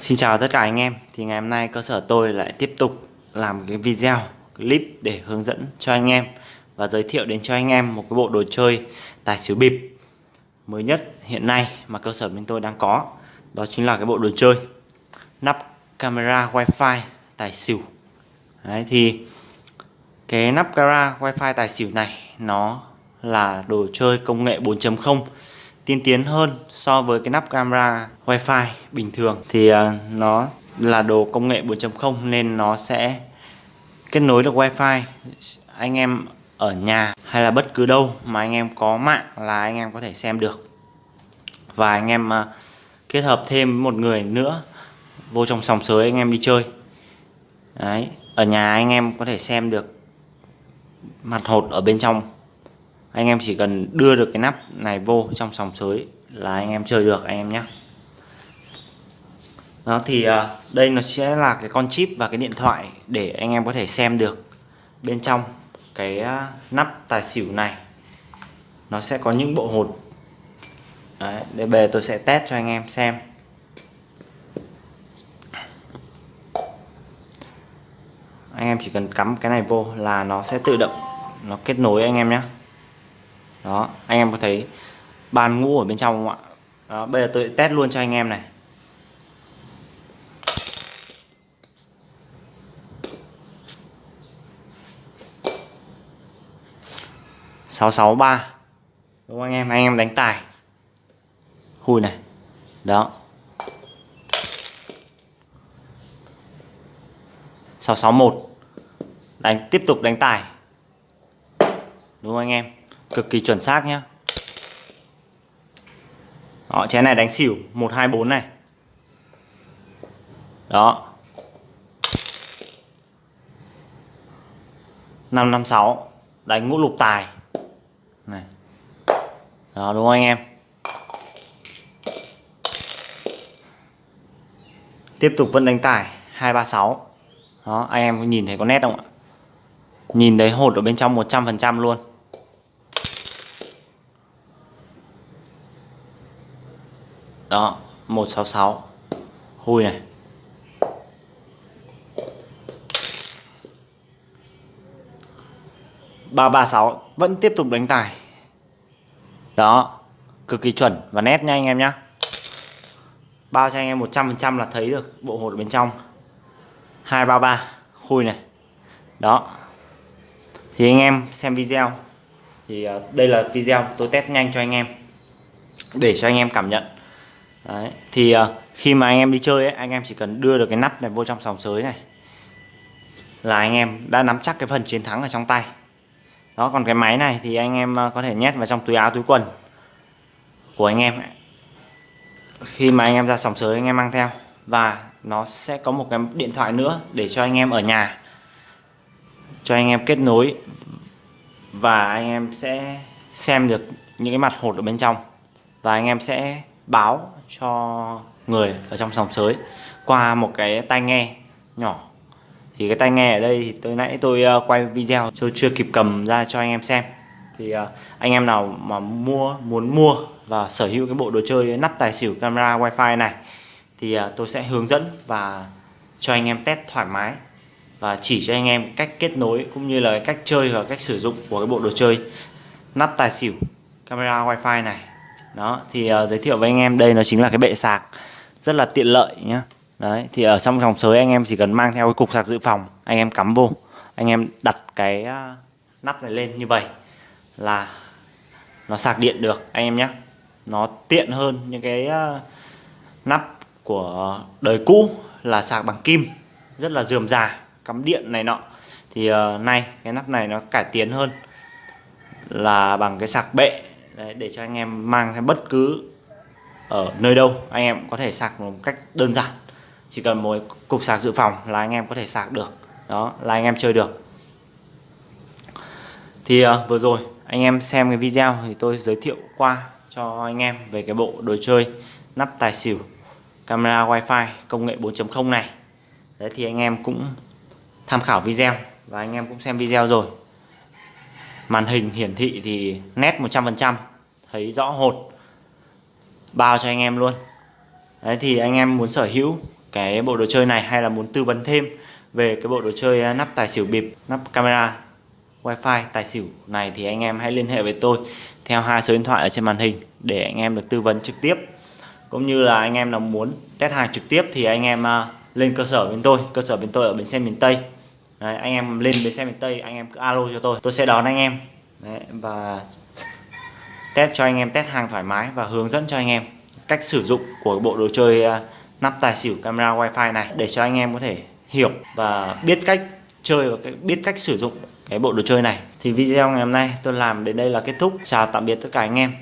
Xin chào tất cả anh em. Thì ngày hôm nay cơ sở tôi lại tiếp tục làm cái video clip để hướng dẫn cho anh em Và giới thiệu đến cho anh em một cái bộ đồ chơi tài xỉu bịp Mới nhất hiện nay mà cơ sở bên tôi đang có. Đó chính là cái bộ đồ chơi Nắp camera wifi tài xỉu. Đấy, thì cái nắp camera wifi tài xỉu này Nó là đồ chơi công nghệ 4.0 tiên tiến hơn so với cái nắp camera wifi bình thường thì uh, nó là đồ công nghệ 4.0 nên nó sẽ kết nối được wifi anh em ở nhà hay là bất cứ đâu mà anh em có mạng là anh em có thể xem được. Và anh em uh, kết hợp thêm một người nữa vô trong sòng sới anh em đi chơi. Đấy, ở nhà anh em có thể xem được mặt hột ở bên trong anh em chỉ cần đưa được cái nắp này vô trong sòng sới là anh em chơi được anh em nhé. Đó thì uh, đây nó sẽ là cái con chip và cái điện thoại để anh em có thể xem được bên trong cái uh, nắp tài xỉu này. Nó sẽ có những bộ hột. Đấy, để về tôi sẽ test cho anh em xem. Anh em chỉ cần cắm cái này vô là nó sẽ tự động nó kết nối anh em nhé đó anh em có thấy bàn ngũ ở bên trong không ạ? Đó, bây giờ tôi test luôn cho anh em này. Sáu sáu ba. Đúng không anh em? Anh em đánh tài. Hùi này. Đó. Sáu sáu một. Đánh tiếp tục đánh tài. Đúng không anh em? Cực kỳ chuẩn xác nhé. đó, chén này đánh xỉu 124 này. Đó. 556 đánh ngũ lục tài. Này. Đó, đúng không anh em? Tiếp tục vẫn đánh tài 236 đó, anh em nhìn thấy có nét không ạ? Nhìn thấy hột ở bên trong 100% luôn. Đó 166 khui này. ba ba sáu, vẫn tiếp tục đánh tài. Đó, cực kỳ chuẩn và nét nha anh em nhé bao cho anh em 100% là thấy được bộ hột bên trong. 233 khui này. Đó. Thì anh em xem video. Thì à, đây là video tôi test nhanh cho anh em. Để cho anh em cảm nhận. Đấy. Thì uh, khi mà anh em đi chơi ấy, anh em chỉ cần đưa được cái nắp này vô trong sòng sới này là anh em đã nắm chắc cái phần chiến thắng ở trong tay. Đó còn cái máy này thì anh em uh, có thể nhét vào trong túi áo túi quần của anh em. Khi mà anh em ra sòng sới anh em mang theo và nó sẽ có một cái điện thoại nữa để cho anh em ở nhà cho anh em kết nối và anh em sẽ xem được những cái mặt hột ở bên trong và anh em sẽ báo cho người ở trong sòng sới qua một cái tai nghe nhỏ. Thì cái tai nghe ở đây thì tôi nãy tôi ờ, quay video tôi chưa kịp cầm ra cho anh em xem. Thì ờ, anh em nào mà mua, muốn mua và sở hữu cái bộ đồ chơi nắp tài xỉu camera wifi này thì ờ, tôi sẽ hướng dẫn và cho anh em test thoải mái và chỉ cho anh em cách kết nối cũng như là cách chơi và cách sử dụng của cái bộ đồ chơi nắp tài xỉu camera wifi này đó thì uh, giới thiệu với anh em đây nó chính là cái bệ sạc rất là tiện lợi nhá. Đấy thì ở trong dòng sới anh em chỉ cần mang theo cái cục sạc dự phòng anh em cắm vô anh em đặt cái uh, nắp này lên như vậy là nó sạc điện được anh em nhé nó tiện hơn những cái uh, nắp của đời cũ là sạc bằng kim rất là dườm già cắm điện này nọ. Thì uh, nay cái nắp này nó cải tiến hơn là bằng cái sạc bệ Đấy, để cho anh em mang theo bất cứ ở nơi đâu anh em có thể sạc một cách đơn giản. Chỉ cần một cục sạc dự phòng là anh em có thể sạc được. Đó là anh em chơi được. Thì uh, vừa rồi anh em xem cái video thì tôi giới thiệu qua cho anh em về cái bộ đồ chơi nắp tài xỉu camera wifi công nghệ 4.0 này. Đấy thì anh em cũng tham khảo video và anh em cũng xem video rồi màn hình hiển thị thì nét 100% thấy rõ hột. Bao cho anh em luôn. Đấy, thì anh em muốn sở hữu cái bộ đồ chơi này hay là muốn tư vấn thêm về cái bộ đồ chơi à, nắp tài xỉu bịp, nắp camera, wifi tài xỉu này thì anh em hãy liên hệ với tôi theo hai số điện thoại ở trên màn hình để anh em được tư vấn trực tiếp. Cũng như là anh em nào muốn test hàng trực tiếp thì anh em à, lên cơ sở bên tôi. Cơ sở bên tôi ở bến xe miền Tây. Đấy, anh em lên bến xe miền Tây anh em cứ alo cho tôi tôi sẽ đón anh em. Đấy, và test cho anh em test hàng thoải mái và hướng dẫn cho anh em cách sử dụng của bộ đồ chơi à, nắp tài xỉu camera wifi này để cho anh em có thể hiểu và biết cách chơi và biết cách sử dụng cái bộ đồ chơi này. Thì video ngày hôm nay tôi làm đến đây là kết thúc. Chào tạm biệt tất cả anh em.